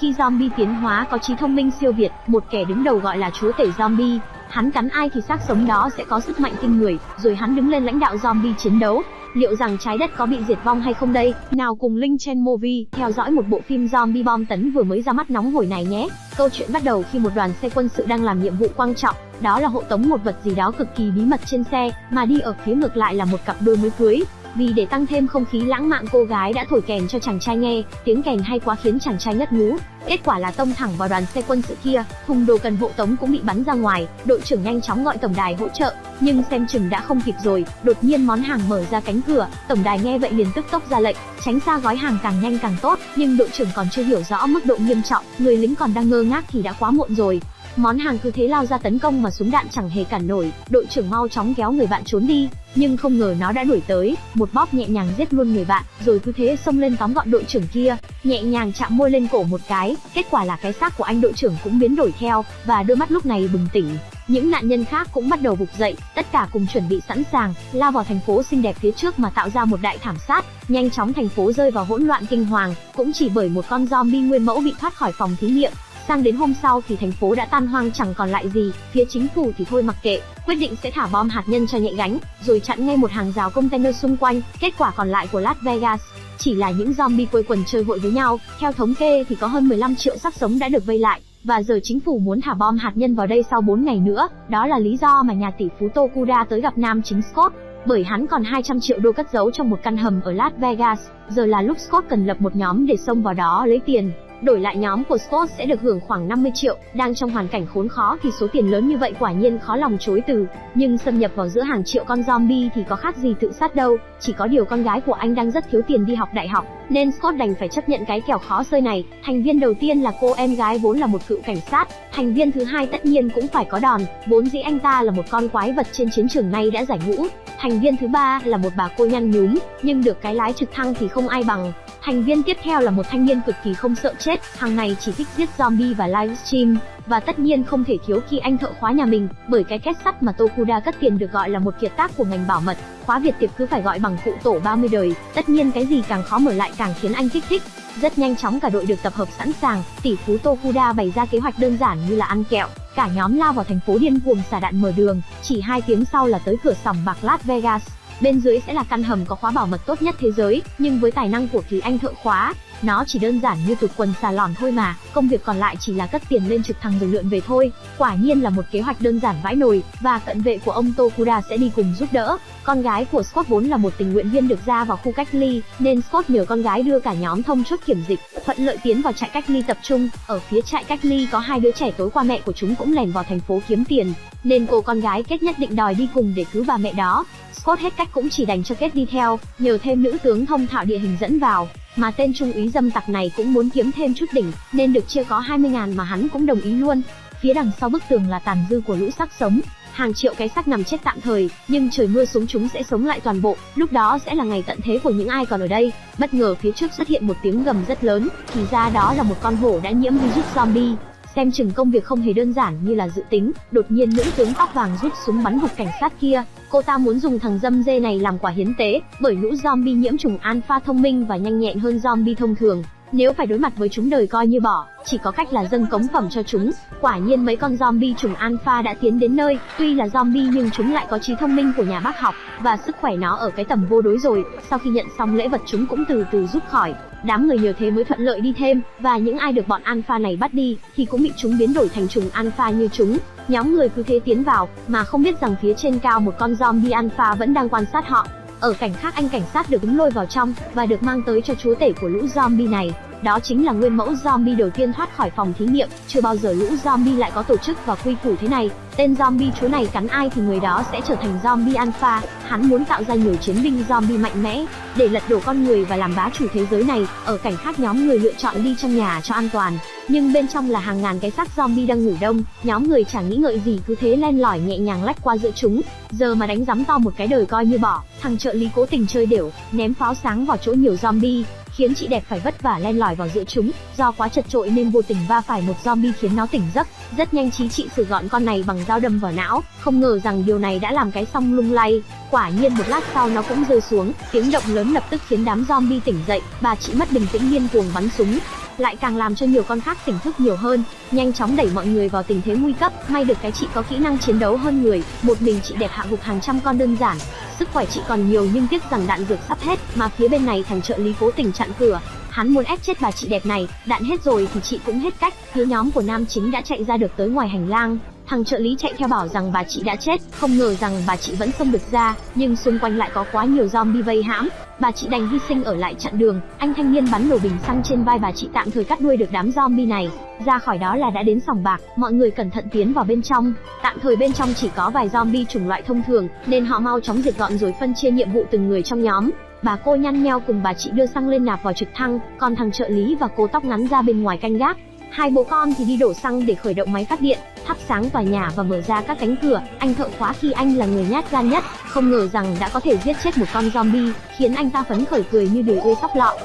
khi zombie tiến hóa có trí thông minh siêu việt, một kẻ đứng đầu gọi là chúa tể zombie, hắn cắn ai thì xác sống đó sẽ có sức mạnh kinh người, rồi hắn đứng lên lãnh đạo zombie chiến đấu. Liệu rằng trái đất có bị diệt vong hay không đây? Nào cùng link trên movie theo dõi một bộ phim zombie bom tấn vừa mới ra mắt nóng hổi này nhé. Câu chuyện bắt đầu khi một đoàn xe quân sự đang làm nhiệm vụ quan trọng, đó là hộ tống một vật gì đó cực kỳ bí mật trên xe, mà đi ở phía ngược lại là một cặp đôi mới cưới. Vì để tăng thêm không khí lãng mạn cô gái đã thổi kèn cho chàng trai nghe, tiếng kèn hay quá khiến chàng trai ngất ngú. Kết quả là tông thẳng vào đoàn xe quân sự kia, thùng đồ cần hộ tống cũng bị bắn ra ngoài, đội trưởng nhanh chóng gọi tổng đài hỗ trợ, nhưng xem chừng đã không kịp rồi, đột nhiên món hàng mở ra cánh cửa, tổng đài nghe vậy liền tức tốc ra lệnh, tránh xa gói hàng càng nhanh càng tốt, nhưng đội trưởng còn chưa hiểu rõ mức độ nghiêm trọng, người lính còn đang ngơ ngác thì đã quá muộn rồi. Món hàng cứ thế lao ra tấn công mà súng đạn chẳng hề cản nổi, đội trưởng mau chóng kéo người bạn trốn đi, nhưng không ngờ nó đã đuổi tới, một bóp nhẹ nhàng giết luôn người bạn, rồi cứ thế xông lên tóm gọn đội trưởng kia, nhẹ nhàng chạm môi lên cổ một cái, kết quả là cái xác của anh đội trưởng cũng biến đổi theo, và đôi mắt lúc này bừng tỉnh. Những nạn nhân khác cũng bắt đầu vực dậy, tất cả cùng chuẩn bị sẵn sàng, lao vào thành phố xinh đẹp phía trước mà tạo ra một đại thảm sát, nhanh chóng thành phố rơi vào hỗn loạn kinh hoàng, cũng chỉ bởi một con zombie nguyên mẫu bị thoát khỏi phòng thí nghiệm, Sang đến hôm sau thì thành phố đã tan hoang chẳng còn lại gì, phía chính phủ thì thôi mặc kệ, quyết định sẽ thả bom hạt nhân cho nhạy gánh, rồi chặn ngay một hàng rào container xung quanh, kết quả còn lại của Las Vegas chỉ là những zombie quây quần chơi hội với nhau, theo thống kê thì có hơn 15 triệu xác sống đã được vây lại, và giờ chính phủ muốn thả bom hạt nhân vào đây sau 4 ngày nữa, đó là lý do mà nhà tỷ phú Tokuda tới gặp nam chính Scott, bởi hắn còn 200 triệu đô cất giấu trong một căn hầm ở Las Vegas, giờ là lúc Scott cần lập một nhóm để xông vào đó lấy tiền. Đổi lại nhóm của Scott sẽ được hưởng khoảng 50 triệu, đang trong hoàn cảnh khốn khó thì số tiền lớn như vậy quả nhiên khó lòng chối từ, nhưng xâm nhập vào giữa hàng triệu con zombie thì có khác gì tự sát đâu, chỉ có điều con gái của anh đang rất thiếu tiền đi học đại học, nên Scott đành phải chấp nhận cái kèo khó xơi này. Thành viên đầu tiên là cô em gái vốn là một cựu cảnh sát, thành viên thứ hai tất nhiên cũng phải có đòn, vốn dĩ anh ta là một con quái vật trên chiến trường nay đã giải ngũ. Thành viên thứ ba là một bà cô nhăn nhúm, nhưng được cái lái trực thăng thì không ai bằng, Thành viên tiếp theo là một thanh niên cực kỳ không sợ chết, hàng ngày chỉ thích giết zombie và livestream, và tất nhiên không thể thiếu khi anh thợ khóa nhà mình, bởi cái két sắt mà Tokuda cất tiền được gọi là một kiệt tác của ngành bảo mật, khóa Việt tiệp cứ phải gọi bằng cụ tổ 30 đời, tất nhiên cái gì càng khó mở lại càng khiến anh kích thích. Rất nhanh chóng cả đội được tập hợp sẵn sàng, tỷ phú Tokuda bày ra kế hoạch đơn giản như là ăn kẹo, cả nhóm lao vào thành phố điên cuồng xả đạn mở đường, chỉ hai tiếng sau là tới cửa sòng bạc Las Vegas. Bên dưới sẽ là căn hầm có khóa bảo mật tốt nhất thế giới, nhưng với tài năng của Kỳ Anh thợ khóa, nó chỉ đơn giản như tụt quần xà lòn thôi mà, công việc còn lại chỉ là cất tiền lên trực thăng rồi lượn về thôi. Quả nhiên là một kế hoạch đơn giản vãi nồi, và cận vệ của ông Tokuda sẽ đi cùng giúp đỡ. Con gái của Scott vốn là một tình nguyện viên được ra vào khu cách ly, nên Scott nhờ con gái đưa cả nhóm thông chốt kiểm dịch, thuận lợi tiến vào trại cách ly tập trung. Ở phía trại cách ly có hai đứa trẻ tối qua mẹ của chúng cũng lèn vào thành phố kiếm tiền, nên cô con gái kết nhất định đòi đi cùng để cứu bà mẹ đó. Scott hết cách cũng chỉ đành cho Kết đi theo, nhờ thêm nữ tướng thông thạo địa hình dẫn vào, mà tên trung úy dâm tặc này cũng muốn kiếm thêm chút đỉnh, nên được chia có 20 ngàn mà hắn cũng đồng ý luôn. Phía đằng sau bức tường là tàn dư của lũ xác sống, hàng triệu cái xác nằm chết tạm thời, nhưng trời mưa xuống chúng sẽ sống lại toàn bộ, lúc đó sẽ là ngày tận thế của những ai còn ở đây. Bất ngờ phía trước xuất hiện một tiếng gầm rất lớn, thì ra đó là một con hổ đã nhiễm virus zombie. Xem chừng công việc không hề đơn giản như là dự tính, đột nhiên nữ tướng tóc vàng rút súng bắn gục cảnh sát kia, Cô ta muốn dùng thằng dâm dê này làm quả hiến tế, bởi lũ zombie nhiễm trùng alpha thông minh và nhanh nhẹn hơn zombie thông thường. Nếu phải đối mặt với chúng đời coi như bỏ, chỉ có cách là dâng cống phẩm cho chúng. Quả nhiên mấy con zombie trùng alpha đã tiến đến nơi, tuy là zombie nhưng chúng lại có trí thông minh của nhà bác học, và sức khỏe nó ở cái tầm vô đối rồi. Sau khi nhận xong lễ vật chúng cũng từ từ rút khỏi. Đám người nhờ thế mới thuận lợi đi thêm, và những ai được bọn alpha này bắt đi, thì cũng bị chúng biến đổi thành trùng alpha như chúng. Nhóm người cứ thế tiến vào, mà không biết rằng phía trên cao một con zombie alpha vẫn đang quan sát họ. Ở cảnh khác anh cảnh sát được đứng lôi vào trong, và được mang tới cho chúa tể của lũ zombie này. Đó chính là nguyên mẫu zombie đầu tiên thoát khỏi phòng thí nghiệm, chưa bao giờ lũ zombie lại có tổ chức và quy củ thế này. Tên zombie chúa này cắn ai thì người đó sẽ trở thành zombie alpha, hắn muốn tạo ra nhiều chiến binh zombie mạnh mẽ, để lật đổ con người và làm bá chủ thế giới này. Ở cảnh khác nhóm người lựa chọn đi trong nhà cho an toàn, nhưng bên trong là hàng ngàn cái xác zombie đang ngủ đông, nhóm người chẳng nghĩ ngợi gì cứ thế len lỏi nhẹ nhàng lách qua giữa chúng. Giờ mà đánh giấm to một cái đời coi như bỏ, thằng trợ lý cố tình chơi đểu, ném pháo sáng vào chỗ nhiều zombie, khiến chị đẹp phải vất vả len lỏi vào giữa chúng, do quá chật trội nên vô tình va phải một zombie khiến nó tỉnh giấc. Rất nhanh trí chị xử gọn con này bằng dao đâm vào não, không ngờ rằng điều này đã làm cái song lung lay. Quả nhiên một lát sau nó cũng rơi xuống, tiếng động lớn lập tức khiến đám zombie tỉnh dậy, bà chị mất bình tĩnh điên cuồng bắn súng lại càng làm cho nhiều con khác tỉnh thức nhiều hơn, nhanh chóng đẩy mọi người vào tình thế nguy cấp. May được cái chị có kỹ năng chiến đấu hơn người, một mình chị đẹp hạ gục hàng trăm con đơn giản. Sức khỏe chị còn nhiều nhưng tiếc rằng đạn dược sắp hết, mà phía bên này thằng trợ lý cố tình chặn cửa, Hắn muốn ép chết bà chị đẹp này, đạn hết rồi thì chị cũng hết cách. Phía nhóm của nam chính đã chạy ra được tới ngoài hành lang, thằng trợ lý chạy theo bảo rằng bà chị đã chết, không ngờ rằng bà chị vẫn xông được ra, nhưng xung quanh lại có quá nhiều zombie vây hãm. Bà chị đành hy sinh ở lại chặn đường, anh thanh niên bắn nổ bình xăng trên vai bà chị tạm thời cắt đuôi được đám zombie này. Ra khỏi đó là đã đến sòng bạc, mọi người cẩn thận tiến vào bên trong. Tạm thời bên trong chỉ có vài zombie chủng loại thông thường, nên họ mau chóng diệt gọn rồi phân chia nhiệm vụ từng người trong nhóm. Bà cô nhăn nheo cùng bà chị đưa xăng lên nạp vào trực thăng, còn thằng trợ lý và cô tóc ngắn ra bên ngoài canh gác. Hai bố con thì đi đổ xăng để khởi động máy phát điện, thắp sáng tòa nhà và mở ra các cánh cửa. Anh thợ khóa khi anh là người nhát gan nhất, không ngờ rằng đã có thể giết chết một con zombie, khiến anh ta phấn khởi cười như đười ươi sóc lọ.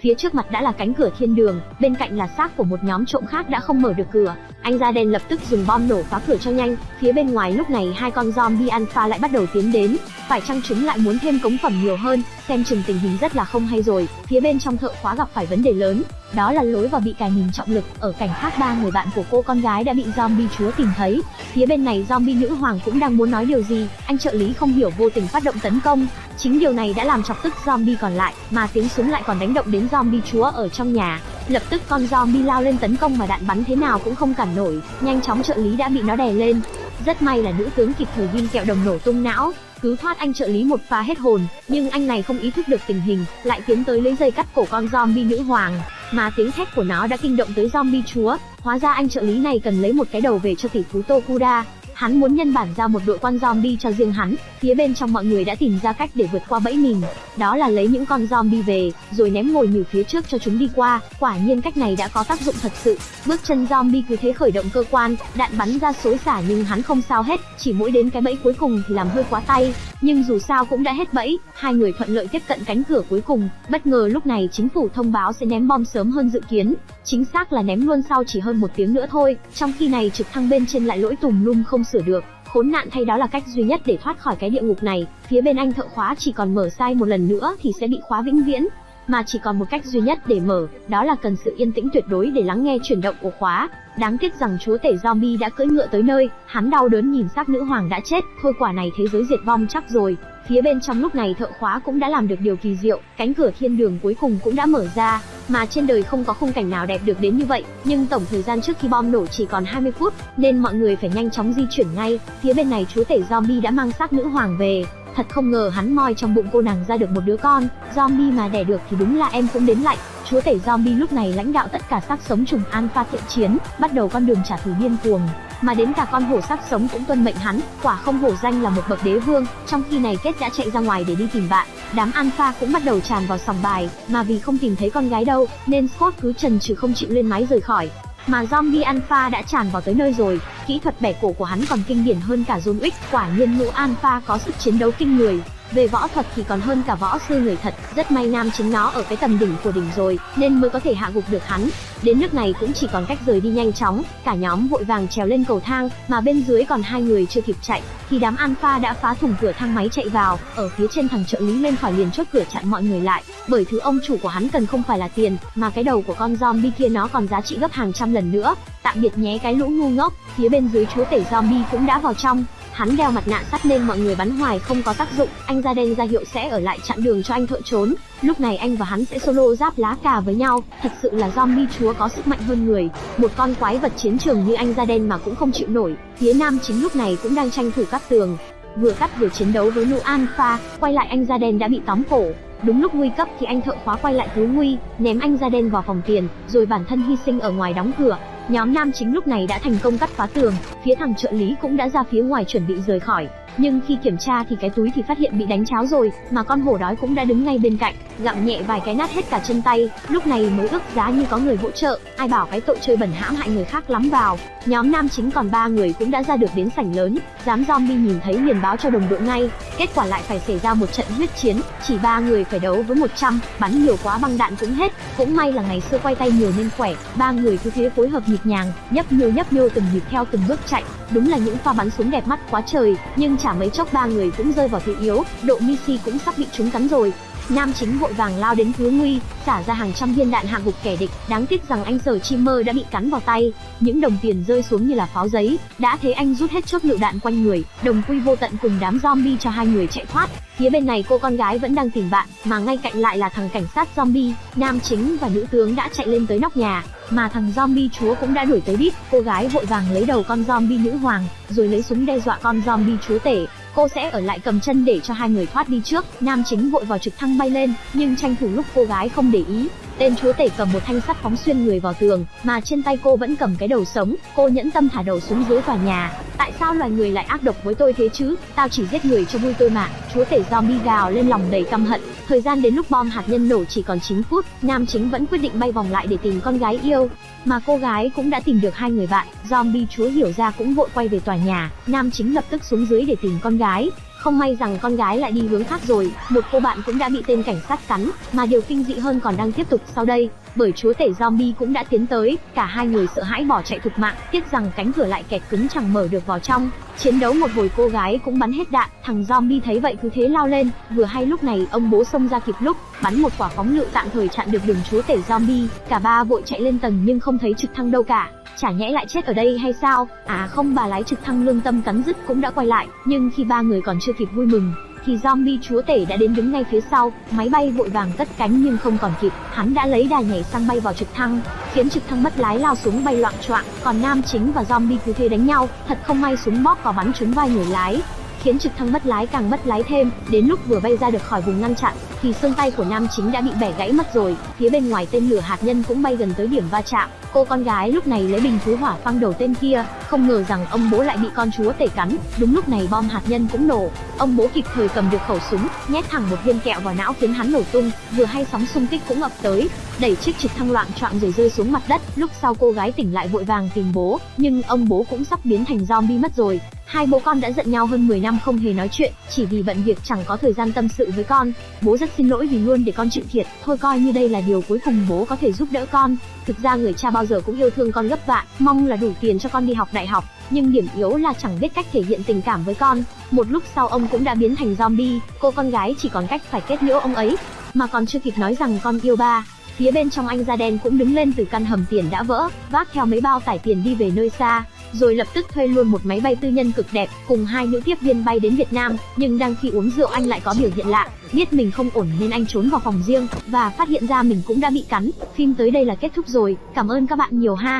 Phía trước mặt đã là cánh cửa thiên đường, bên cạnh là xác của một nhóm trộm khác đã không mở được cửa. Anh ra đen lập tức dùng bom nổ phá cửa cho nhanh. Phía bên ngoài lúc này hai con zombie alpha lại bắt đầu tiến đến. Phải chăng chúng lại muốn thêm cống phẩm nhiều hơn? Xem chừng tình hình rất là không hay rồi. Phía bên trong thợ khóa gặp phải vấn đề lớn, đó là lối vào bị cài mình trọng lực. Ở cảnh khác ba người bạn của cô con gái đã bị zombie chúa tìm thấy. Phía bên này zombie nữ hoàng cũng đang muốn nói điều gì, anh trợ lý không hiểu vô tình phát động tấn công. Chính điều này đã làm chọc tức zombie còn lại, mà tiếng súng lại còn đánh động đến zombie chúa ở trong nhà. Lập tức con zombie lao lên tấn công mà đạn bắn thế nào cũng không cản nổi, nhanh chóng trợ lý đã bị nó đè lên. Rất may là nữ tướng kịp thời viên kẹo đồng nổ tung não, cứu thoát anh trợ lý một pha hết hồn, nhưng anh này không ý thức được tình hình, lại tiến tới lấy dây cắt cổ con zombie nữ hoàng, mà tiếng thét của nó đã kinh động tới zombie chúa. Hóa ra anh trợ lý này cần lấy một cái đầu về cho tỷ phú Tokuda, Hắn muốn nhân bản ra một đội quan zombie cho riêng hắn, phía bên trong mọi người đã tìm ra cách để vượt qua bẫy mình. Đó là lấy những con zombie về, rồi ném ngồi nhử phía trước cho chúng đi qua. Quả nhiên cách này đã có tác dụng thật sự. Bước chân zombie cứ thế khởi động cơ quan, đạn bắn ra xối xả nhưng hắn không sao hết, chỉ mỗi đến cái bẫy cuối cùng thì làm hơi quá tay. Nhưng dù sao cũng đã hết bẫy, hai người thuận lợi tiếp cận cánh cửa cuối cùng. Bất ngờ lúc này chính phủ thông báo sẽ ném bom sớm hơn dự kiến. Chính xác là ném luôn sau chỉ hơn một tiếng nữa thôi. Trong khi này trực thăng bên trên lại lỗi tùm lum không sửa được. Khốn nạn thay đó là cách duy nhất để thoát khỏi cái địa ngục này. Phía bên anh thợ khóa chỉ còn mở sai một lần nữa thì sẽ bị khóa vĩnh viễn. Mà chỉ còn một cách duy nhất để mở, đó là cần sự yên tĩnh tuyệt đối để lắng nghe chuyển động của khóa. Đáng tiếc rằng chúa tể zombie đã cưỡi ngựa tới nơi, hắn đau đớn nhìn xác nữ hoàng đã chết, thôi quả này thế giới diệt vong chắc rồi. Phía bên trong lúc này thợ khóa cũng đã làm được điều kỳ diệu, cánh cửa thiên đường cuối cùng cũng đã mở ra, mà trên đời không có khung cảnh nào đẹp được đến như vậy, nhưng tổng thời gian trước khi bom nổ chỉ còn 20 phút, nên mọi người phải nhanh chóng di chuyển ngay. Phía bên này chúa tể zombie đã mang xác nữ hoàng về, thật không ngờ hắn moi trong bụng cô nàng ra được một đứa con, zombie mà đẻ được thì đúng là em cũng đến lạnh. Chúa tể zombie lúc này lãnh đạo tất cả xác sống trùng alpha thiện chiến, bắt đầu con đường trả thù điên cuồng mà đến cả con hổ sắc sống cũng tuân mệnh hắn, quả không hổ danh là một bậc đế vương, trong khi này kết đã chạy ra ngoài để đi tìm bạn. Đám alpha cũng bắt đầu tràn vào sòng bài, mà vì không tìm thấy con gái đâu, nên Scott cứ trần trừ không chịu lên máy rời khỏi. Mà zombie alpha đã tràn vào tới nơi rồi, kỹ thuật bẻ cổ của hắn còn kinh điển hơn cả John Wick, quả nhiên ngũ alpha có sức chiến đấu kinh người. Về võ thuật thì còn hơn cả võ sư người thật, rất may nam chính nó ở cái tầm đỉnh của đỉnh rồi, nên mới có thể hạ gục được hắn. Đến nước này cũng chỉ còn cách rời đi nhanh chóng, cả nhóm vội vàng trèo lên cầu thang, mà bên dưới còn hai người chưa kịp chạy, thì đám alpha đã phá thủng cửa thang máy chạy vào, ở phía trên thằng trợ lý lên khỏi liền chốt cửa chặn mọi người lại, bởi thứ ông chủ của hắn cần không phải là tiền, mà cái đầu của con zombie kia nó còn giá trị gấp hàng trăm lần nữa. Tạm biệt nhé cái lũ ngu ngốc, phía bên dưới chúa tể zombie cũng đã vào trong, Hắn đeo mặt nạ sắt nên mọi người bắn hoài không có tác dụng, anh ra đen ra hiệu sẽ ở lại chặn đường cho anh thợ trốn. Lúc này anh và hắn sẽ solo giáp lá cà với nhau, thật sự là zombie chúa có sức mạnh hơn người. Một con quái vật chiến trường như anh da đen mà cũng không chịu nổi. Phía nam chính lúc này cũng đang tranh thủ cắt tường. Vừa cắt vừa chiến đấu với Nu Alpha, quay lại anh da đen đã bị tóm cổ. Đúng lúc nguy cấp thì anh thợ khóa quay lại cứu nguy, ném anh da đen vào phòng tiền, rồi bản thân hy sinh ở ngoài đóng cửa. Nhóm nam chính lúc này đã thành công cắt phá tường, phía thằng trợ lý cũng đã ra phía ngoài chuẩn bị rời khỏi. Nhưng khi kiểm tra thì cái túi thì phát hiện bị đánh cháo rồi, mà con hổ đói cũng đã đứng ngay bên cạnh, gặm nhẹ vài cái nát hết cả chân tay, lúc này mới ước giá như có người hỗ trợ, ai bảo cái tội chơi bẩn hãm hại người khác lắm vào. Nhóm nam chính còn ba người cũng đã ra được đến sảnh lớn, dám zombie nhìn thấy liền báo cho đồng đội ngay, kết quả lại phải xảy ra một trận huyết chiến, chỉ ba người phải đấu với 100, bắn nhiều quá băng đạn cũng hết, cũng may là ngày xưa quay tay nhiều nên khỏe, ba người cứ thế phối hợp nhịp nhàng, nhấp nhô nhấp nhô từng nhịp theo từng bước chạy, đúng là những pha bắn súng đẹp mắt quá trời, nhưng chả mấy chốc ba người cũng rơi vào thế yếu, độ Missy cũng sắp bị chúng cắn rồi. Nam chính vội vàng lao đến cứu nguy, xả ra hàng trăm viên đạn hạ gục kẻ địch, đáng tiếc rằng anh Sở Chimmer đã bị cắn vào tay, những đồng tiền rơi xuống như là pháo giấy, đã thấy anh rút hết chốt lựu đạn quanh người, đồng quy vô tận cùng đám zombie cho hai người chạy thoát. Phía bên này cô con gái vẫn đang tìm bạn, mà ngay cạnh lại là thằng cảnh sát zombie, nam chính và nữ tướng đã chạy lên tới nóc nhà, mà thằng zombie chúa cũng đã đuổi tới đít, cô gái vội vàng lấy đầu con zombie nữ hoàng, rồi lấy súng đe dọa con zombie chúa tể, cô sẽ ở lại cầm chân để cho hai người thoát đi trước. Nam chính vội vào trực thăng bay lên, nhưng tranh thủ lúc cô gái không để ý, tên chúa tể cầm một thanh sắt phóng xuyên người vào tường, mà trên tay cô vẫn cầm cái đầu sống. Cô nhẫn tâm thả đầu xuống dưới tòa nhà. Tại sao loài người lại ác độc với tôi thế chứ? Tao chỉ giết người cho vui tôi mà. Chúa tể zombie gào lên lòng đầy căm hận. Thời gian đến lúc bom hạt nhân nổ chỉ còn 9 phút, nam chính vẫn quyết định bay vòng lại để tìm con gái yêu. Mà cô gái cũng đã tìm được hai người bạn, zombie chúa hiểu ra cũng vội quay về tòa nhà, nam chính lập tức xuống dưới để tìm con gái. Không may rằng con gái lại đi hướng khác rồi, một cô bạn cũng đã bị tên cảnh sát cắn, mà điều kinh dị hơn còn đang tiếp tục sau đây, bởi chúa tể zombie cũng đã tiến tới, cả hai người sợ hãi bỏ chạy thục mạng, tiếc rằng cánh cửa lại kẹt cứng chẳng mở được vào trong. Chiến đấu một hồi cô gái cũng bắn hết đạn, thằng zombie thấy vậy cứ thế lao lên, vừa hay lúc này ông bố xông ra kịp lúc, bắn một quả phóng lựu tạm thời chặn được đường chúa tể zombie, cả ba vội chạy lên tầng nhưng không thấy trực thăng đâu cả chả nhẽ lại chết ở đây hay sao? À không bà lái trực thăng lương tâm cắn dứt cũng đã quay lại, nhưng khi ba người còn chưa kịp vui mừng, thì zombie chúa tể đã đến đứng ngay phía sau, máy bay vội vàng cất cánh nhưng không còn kịp, hắn đã lấy đà nhảy sang bay vào trực thăng, khiến trực thăng mất lái lao xuống bay loạn choạng, còn nam chính và zombie cứ thế đánh nhau, thật không may súng bóp vào bắn trúng vai người lái, khiến trực thăng mất lái càng mất lái thêm, đến lúc vừa bay ra được khỏi vùng ngăn chặn, thì xương tay của nam chính đã bị bẻ gãy mất rồi, phía bên ngoài tên lửa hạt nhân cũng bay gần tới điểm va chạm. Cô con gái lúc này lấy bình cứu hỏa phăng đầu tên kia, không ngờ rằng ông bố lại bị con chúa tể cắn, đúng lúc này bom hạt nhân cũng nổ. Ông bố kịp thời cầm được khẩu súng, nhét thẳng một viên kẹo vào não khiến hắn nổ tung, vừa hay sóng xung kích cũng ập tới, đẩy chiếc trực thăng loạn choạng rồi rơi xuống mặt đất. Lúc sau cô gái tỉnh lại vội vàng tìm bố, nhưng ông bố cũng sắp biến thành zombie mất rồi. Hai bố con đã giận nhau hơn 10 năm không hề nói chuyện, chỉ vì bận việc chẳng có thời gian tâm sự với con. Bố rất xin lỗi vì luôn để con chịu thiệt, thôi coi như đây là điều cuối cùng bố có thể giúp đỡ con. Thực ra người cha bao giờ cũng yêu thương con gấp vạn, mong là đủ tiền cho con đi học đại học, nhưng điểm yếu là chẳng biết cách thể hiện tình cảm với con. Một lúc sau ông cũng đã biến thành zombie, cô con gái chỉ còn cách phải kết liễu ông ấy, mà còn chưa kịp nói rằng con yêu ba, phía bên trong anh da đen cũng đứng lên từ căn hầm tiền đã vỡ, vác theo mấy bao tải tiền đi về nơi xa, rồi lập tức thuê luôn một máy bay tư nhân cực đẹp, cùng hai nữ tiếp viên bay đến Việt Nam, nhưng đang khi uống rượu anh lại có biểu hiện lạ, biết mình không ổn nên anh trốn vào phòng riêng và phát hiện ra mình cũng đã bị cắn. Phim tới đây là kết thúc rồi, cảm ơn các bạn nhiều ha.